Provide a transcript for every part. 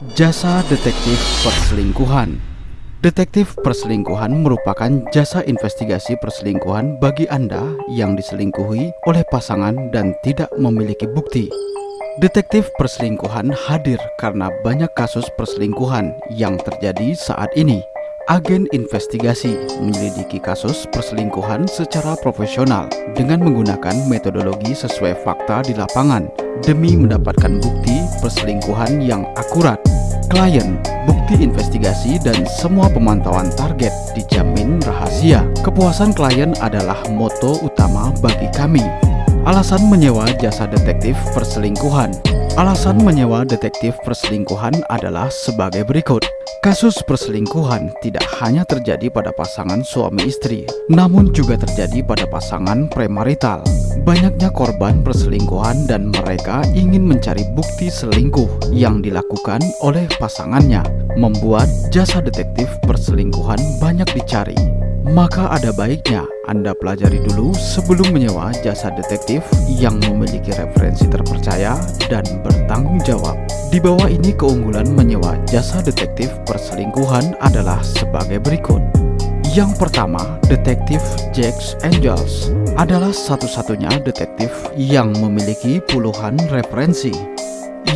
Jasa detektif perselingkuhan Detektif perselingkuhan merupakan jasa investigasi perselingkuhan bagi Anda yang diselingkuhi oleh pasangan dan tidak memiliki bukti. Detektif perselingkuhan hadir karena banyak kasus perselingkuhan yang terjadi saat ini. Agen investigasi menyelidiki kasus perselingkuhan secara profesional dengan menggunakan metodologi sesuai fakta di lapangan demi mendapatkan bukti perselingkuhan yang akurat. Klien, bukti investigasi, dan semua pemantauan target dijamin rahasia. Kepuasan klien adalah moto utama bagi kami. Alasan menyewa jasa detektif perselingkuhan Alasan menyewa detektif perselingkuhan adalah sebagai berikut. Kasus perselingkuhan tidak hanya terjadi pada pasangan suami istri, namun juga terjadi pada pasangan premarital. Banyaknya korban perselingkuhan dan mereka ingin mencari bukti selingkuh yang dilakukan oleh pasangannya, membuat jasa detektif perselingkuhan banyak dicari. Maka ada baiknya Anda pelajari dulu sebelum menyewa jasa detektif yang memiliki referensi terpercaya dan bertanggung jawab. Di bawah ini keunggulan menyewa jasa detektif perselingkuhan adalah sebagai berikut. Yang pertama, detektif Jax Angels adalah satu-satunya detektif yang memiliki puluhan referensi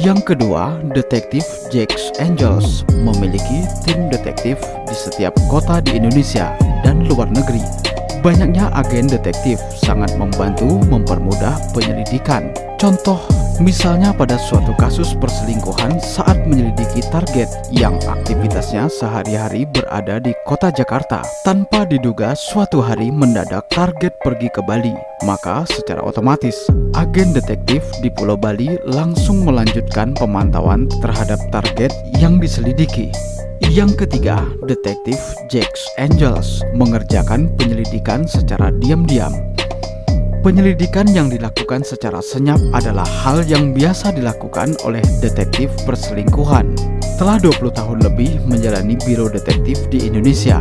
yang kedua, detektif Jax Angels memiliki tim detektif di setiap kota di Indonesia dan luar negeri. Banyaknya agen detektif sangat membantu mempermudah penyelidikan. Contoh, misalnya pada suatu kasus perselingkuhan saat menyelidiki target yang aktivitasnya sehari-hari berada di kota Jakarta. Tanpa diduga suatu hari mendadak target pergi ke Bali. Maka secara otomatis, agen detektif di Pulau Bali langsung melanjutkan pemantauan terhadap target yang diselidiki. Yang ketiga, detektif Jax Angels mengerjakan penyelidikan secara diam-diam. Penyelidikan yang dilakukan secara senyap adalah hal yang biasa dilakukan oleh detektif perselingkuhan. Telah 20 tahun lebih menjalani biro detektif di Indonesia,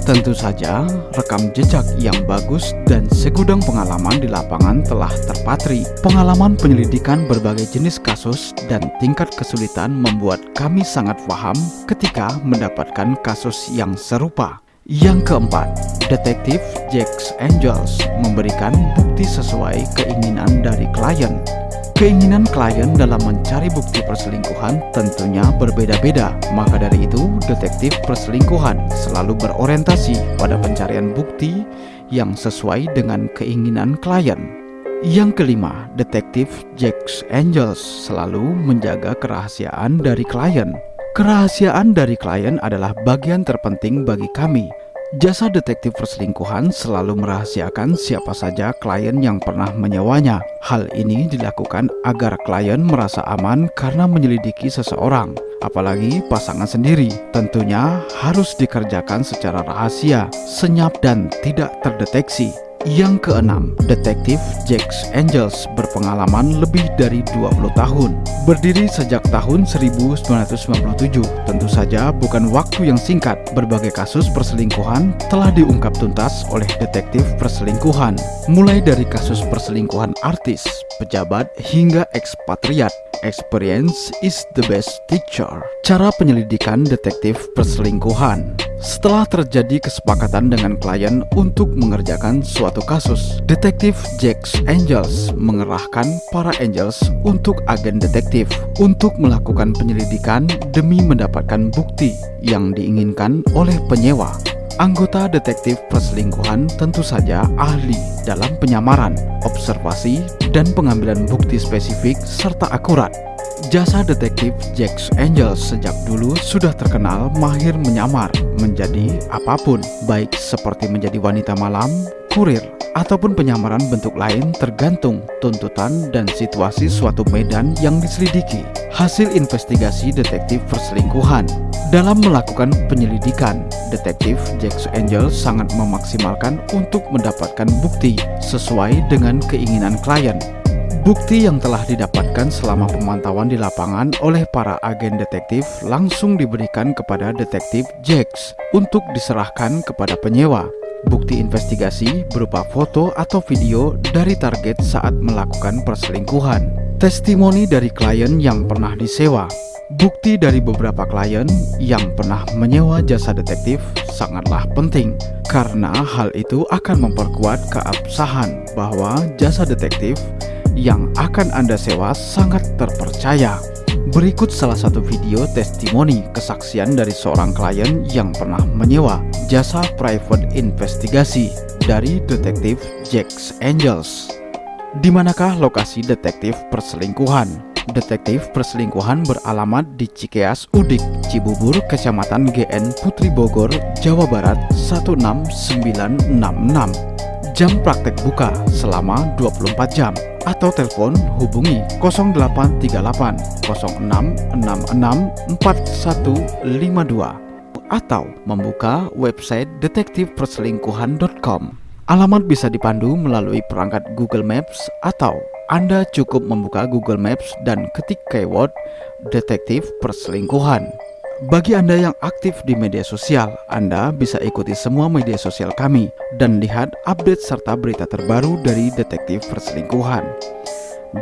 Tentu saja, rekam jejak yang bagus dan segudang pengalaman di lapangan telah terpatri. Pengalaman penyelidikan berbagai jenis kasus dan tingkat kesulitan membuat kami sangat paham ketika mendapatkan kasus yang serupa. Yang keempat, detektif Jax Angels memberikan bukti sesuai keinginan dari klien. Keinginan klien dalam mencari bukti perselingkuhan tentunya berbeda-beda. Maka dari itu, detektif perselingkuhan selalu berorientasi pada pencarian bukti yang sesuai dengan keinginan klien. Yang kelima, detektif Jax Angels selalu menjaga kerahasiaan dari klien. Kerahasiaan dari klien adalah bagian terpenting bagi kami Jasa detektif perselingkuhan selalu merahasiakan siapa saja klien yang pernah menyewanya. Hal ini dilakukan agar klien merasa aman karena menyelidiki seseorang, apalagi pasangan sendiri. Tentunya harus dikerjakan secara rahasia, senyap dan tidak terdeteksi. Yang keenam, detektif Jax Angels berpengalaman lebih dari 20 tahun. Berdiri sejak tahun 1997, tentu saja bukan waktu yang singkat. Berbagai kasus perselingkuhan telah diungkap tuntas oleh detektif perselingkuhan. Mulai dari kasus perselingkuhan artis, pejabat, hingga ekspatriat. Experience is the best teacher. Cara penyelidikan detektif perselingkuhan setelah terjadi kesepakatan dengan klien untuk mengerjakan suatu kasus, detektif Jax Angels mengerahkan para Angels untuk agen detektif untuk melakukan penyelidikan demi mendapatkan bukti yang diinginkan oleh penyewa. Anggota detektif perselingkuhan tentu saja ahli dalam penyamaran, observasi, dan pengambilan bukti spesifik serta akurat. Jasa detektif Jax Angels sejak dulu sudah terkenal mahir menyamar menjadi apa pun, baik seperti menjadi wanita malam, kurir, ataupun penyamaran bentuk lain tergantung tuntutan dan situasi suatu medan yang diselidiki. Hasil investigasi detektif perselingkuhan dalam melakukan penyelidikan, detektif Jax Angels sangat memaksimalkan untuk mendapatkan bukti sesuai dengan keinginan klien Bukti yang telah didapatkan selama pemantauan di lapangan oleh para agen detektif langsung diberikan kepada detektif Jax untuk diserahkan kepada penyewa. Bukti investigasi berupa foto atau video dari target saat melakukan perselingkuhan. testimoni dari klien yang pernah disewa. Bukti dari beberapa klien yang pernah menyewa jasa detektif sangatlah penting karena hal itu akan memperkuat keabsahan bahwa jasa detektif yang akan Anda sewa sangat terpercaya. Berikut salah satu video testimoni kesaksian dari seorang klien yang pernah menyewa jasa private investigasi dari detektif Jack's Angels. Di manakah lokasi detektif perselingkuhan? Detektif perselingkuhan beralamat di Cikeas Udik, Cibubur, Kecamatan GN Putri Bogor, Jawa Barat 16966. Jam praktek buka selama 24 jam atau telepon hubungi 0838 0666 4152 atau membuka website detektifperselingkuhan.com. Alamat bisa dipandu melalui perangkat Google Maps atau anda cukup membuka Google Maps dan ketik keyword detektif perselingkuhan. Bagi Anda yang aktif di media sosial, Anda bisa ikuti semua media sosial kami dan lihat update serta berita terbaru dari detektif perselingkuhan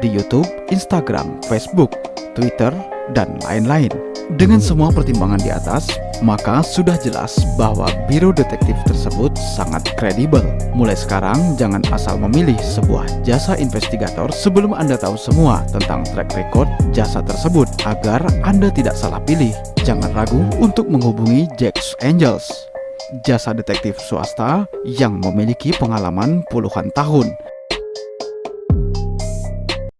di YouTube, Instagram, Facebook, Twitter, dan lain-lain. Dengan semua pertimbangan di atas, maka sudah jelas bahwa biro detektif tersebut sangat kredibel. Mulai sekarang, jangan asal memilih sebuah jasa investigator sebelum Anda tahu semua tentang track record jasa tersebut agar Anda tidak salah pilih. Jangan ragu untuk menghubungi Jack's Angels, jasa detektif swasta yang memiliki pengalaman puluhan tahun